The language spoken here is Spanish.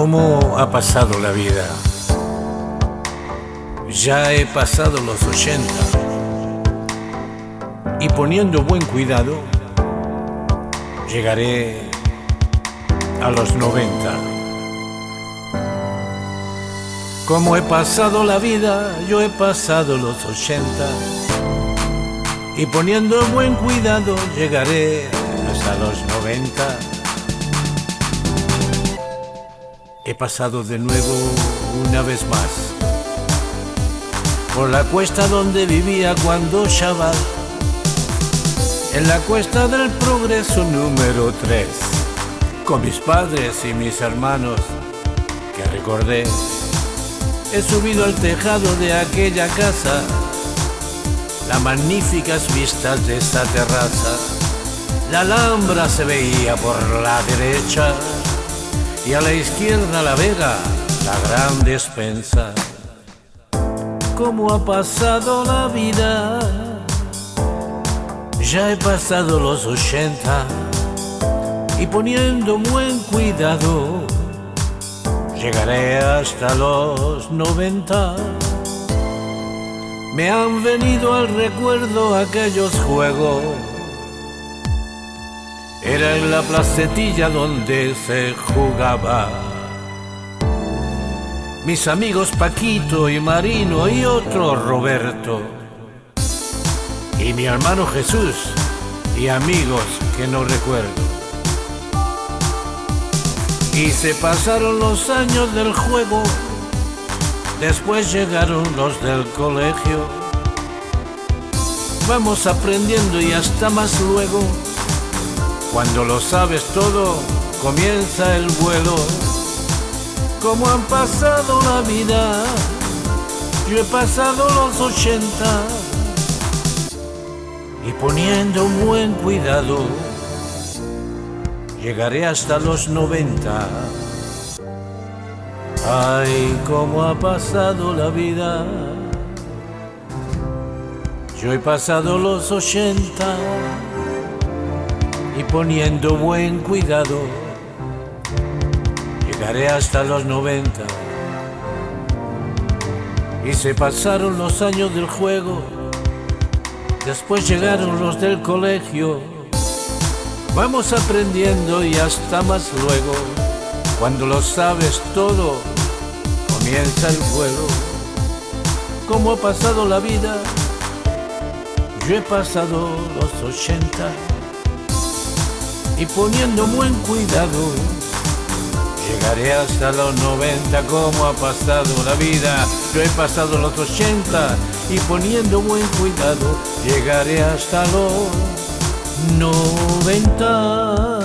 ¿Cómo ha pasado la vida? Ya he pasado los 80 y poniendo buen cuidado llegaré a los 90. Como he pasado la vida, yo he pasado los 80 y poniendo buen cuidado llegaré hasta los 90. He pasado de nuevo una vez más por la cuesta donde vivía cuando chaval, en la cuesta del progreso número 3, con mis padres y mis hermanos que recordé. He subido al tejado de aquella casa, las magníficas vistas de esa terraza. La Alhambra se veía por la derecha y a la izquierda la vega, la gran despensa. ¿Cómo ha pasado la vida? Ya he pasado los 80 y poniendo buen cuidado llegaré hasta los 90. Me han venido al recuerdo aquellos juegos era en la placetilla donde se jugaba. Mis amigos Paquito y Marino y otro Roberto. Y mi hermano Jesús y amigos que no recuerdo. Y se pasaron los años del juego, después llegaron los del colegio. Vamos aprendiendo y hasta más luego cuando lo sabes todo, comienza el vuelo. Como han pasado la vida, yo he pasado los 80 y poniendo un buen cuidado, llegaré hasta los 90. Ay, cómo ha pasado la vida. Yo he pasado los 80 y poniendo buen cuidado, llegaré hasta los 90. Y se pasaron los años del juego, después llegaron los del colegio. Vamos aprendiendo y hasta más luego, cuando lo sabes todo, comienza el vuelo. ¿Cómo ha pasado la vida? Yo he pasado los 80 y poniendo buen cuidado llegaré hasta los 90 como ha pasado la vida. Yo he pasado los 80 y poniendo buen cuidado llegaré hasta los 90.